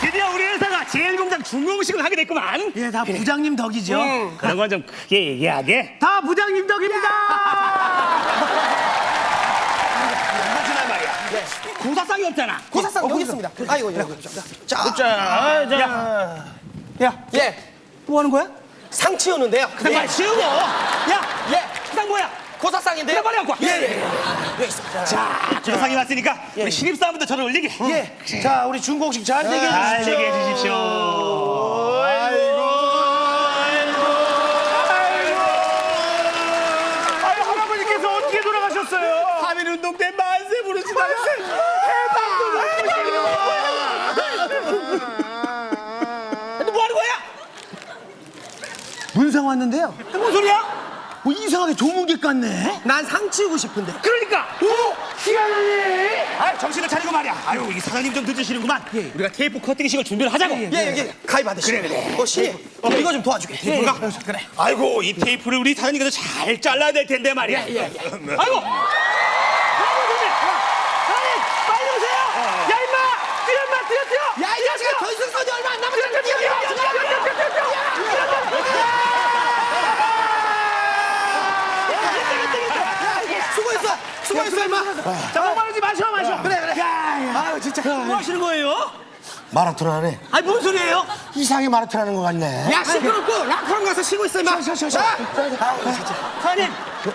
드디어 우리 회사가 제일공장 중공식을 하게 됐구만. 예, 다 부장님 덕이죠. 그런 건 좀 크게 얘기하게. 다 부장님 덕입니다. 하지만 말이야. 고사상이 없잖아. 고사상 여기 있습니다. 아이고, 여기. 자, 자, 자. 야, 예. 뭐 하는 거야? 상 치우는데요. 그냥 말 치우고. 야, 예. 상 뭐야? 고사상인데요. 빨리 갖고 와. 예, 예. 자, 고사상이 왔으니까 우리 신입사원부터 저를 올리게. 예. 자, 우리 중공식 잘 되게 잘 해주십시오. 되게 해주십시오. 아유, 할아버지께서 어떻게 돌아가셨어요? 하민운동 때 만세 부르시다가 근데 뭐 하는 거야? 문상 왔는데요. 무슨 소리야? 뭐 이상하게 조문객 같네. 난 상 치우고 싶은데. 그러니까 오, 시간이. 아 정신을 차리고 말이야 아유 이 사장님 좀 늦으시는구만 우리가 테이프 커팅식을 준비를 하자고 예, 여기 가입 안 되시네. 그래, 그래. 어, 신입. 어, 이거 좀 도와주게. 테이프가? 그래 아이고 이 테이프를 우리 사장님께서 잘 잘라야 될 텐데 말이야 아이고 아이고 선생님 사장님 빨리 오세요 야 임마 뛰어 임마 뛰어 뛰어 야, 이 자식아, 결승선이 얼마 안 남았잖아. 뛰어, 뛰어, 뛰어, 뛰어. 수고했어. 수고했어, 임마. 자, 목마르지 마셔, 마셔. 그래, 그래. 아유, 진짜. 뭐 하시는 거예요? 마라톤 하네. 아니 뭔 소리예요? 이상하게 마라톤 하는 것 같네. 야, 시끄럽고 락커랑 가서 쉬고 있어, 임마. 자, 사장님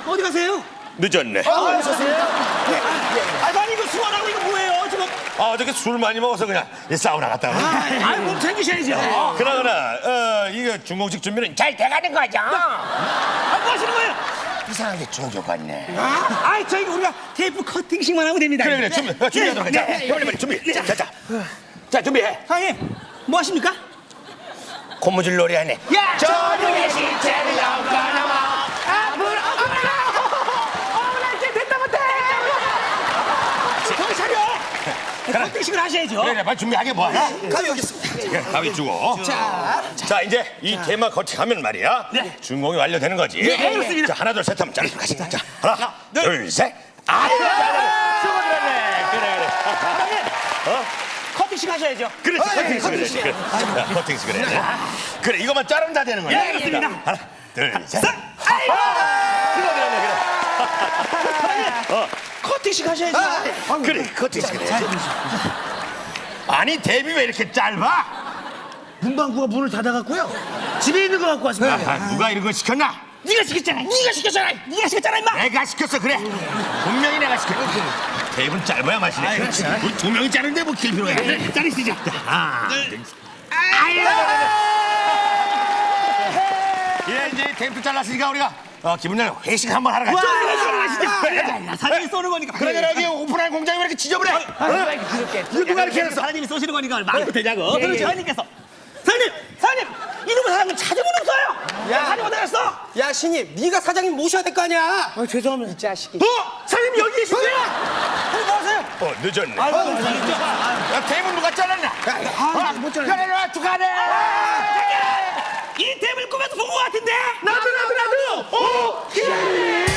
어디 가세요? 늦었네. 아 사장님 이거 수원하고 이거 뭐예요 지금 아, 어저께 술 많이 먹어서 그냥 이 사우나 갔다 와. 아이 몸 챙기셔야죠 그러거나, 어, 이거 중공식 준비는 잘 돼가는 거죠? 아, 뭐? 이상하게 같네. 아, 아이 저희 우리가 테이프 커팅식만 하면 됩니다 그래, 그래, 준비, 어, 준비하도록 하자. 네, 네. 빨리, 빨리 준비. 자, 자, 자. 자, 준비해. 사장님 뭐 하십니까? 고무줄 놀이 하네. 야! 저녁에 시체를 넘가나마. 앞으로 어머나 이제 됐다 못해 정신 차려 커팅식을 하셔야죠 그래, 그래, 빨리 준비하게 뭐하냐? 가위 여기 있습니다. 그래, 가위 주고. 자, 자, 이제 이 테마 커팅하면 말이야. 네. 준공이 완료되는 거지. 네, 그렇습니다. 자, 하나, 둘, 셋 하면 짜릿 가시. 자, 하나, 둘, 셋. 아이고, 잘하네. 수고들었네. 그래, 그래. 커팅식 하셔야죠 그렇지, 커팅식 그래. 그래. 자, 커팅식 그래. 그래, 이것만 자르면 다 되는 거야. 예, 그렇습니다. 자, 하나, 둘, 셋. 아이고 그래, 그래, 커팅식 하셔야죠 그래. 그래, 커팅식 그래. 아니, 데뷔 왜 이렇게 짧아? 문방구가 문을 닫아갖고요. 집에 있는 거 갖고 왔습니다. 아, 누가 이런 거 시켰나? 네가 시켰잖아 네가 시켰잖아 네가 시켰잖아 임마 내가 시켰어, 그래. 분명히 내가 시켰어. 테이프는 짧아야 맛이네. 우리 두 명이 자르는데 뭐 길 필요가 있네. 자르시죠 하나, 둘, 예, 이제 테이프 잘랐으니까 우리가 어, 기분 좋게 회식 한번 하러 가자. 야, 사장님이 쏘는 거니까 그래, 그래, 여기 오픈한 공장이 왜 이렇게 지저분해? 어? 이거 누가 이렇게 했어? 사장님이 쏘시는 거니까 말도 되냐고 그럼 사장님께서 사장님 사장님 이놈의 사장님 찾으면 없어요 야. 사장님 어디 갔어? 야, 신입. 네가 사장님 모셔야 될 거 아니야. 아, 죄송합니다. 이 자식이. 어? 사장님 여기 사장님 뭐 하세요? 어, 늦었네. 아이고 야, 테이블 누가 잘랐나? 아, 못 잘라. 그래, 와, 축하해. 이 탭을 꿈에서 본것 같은데 나도, 나 Oh, yeah!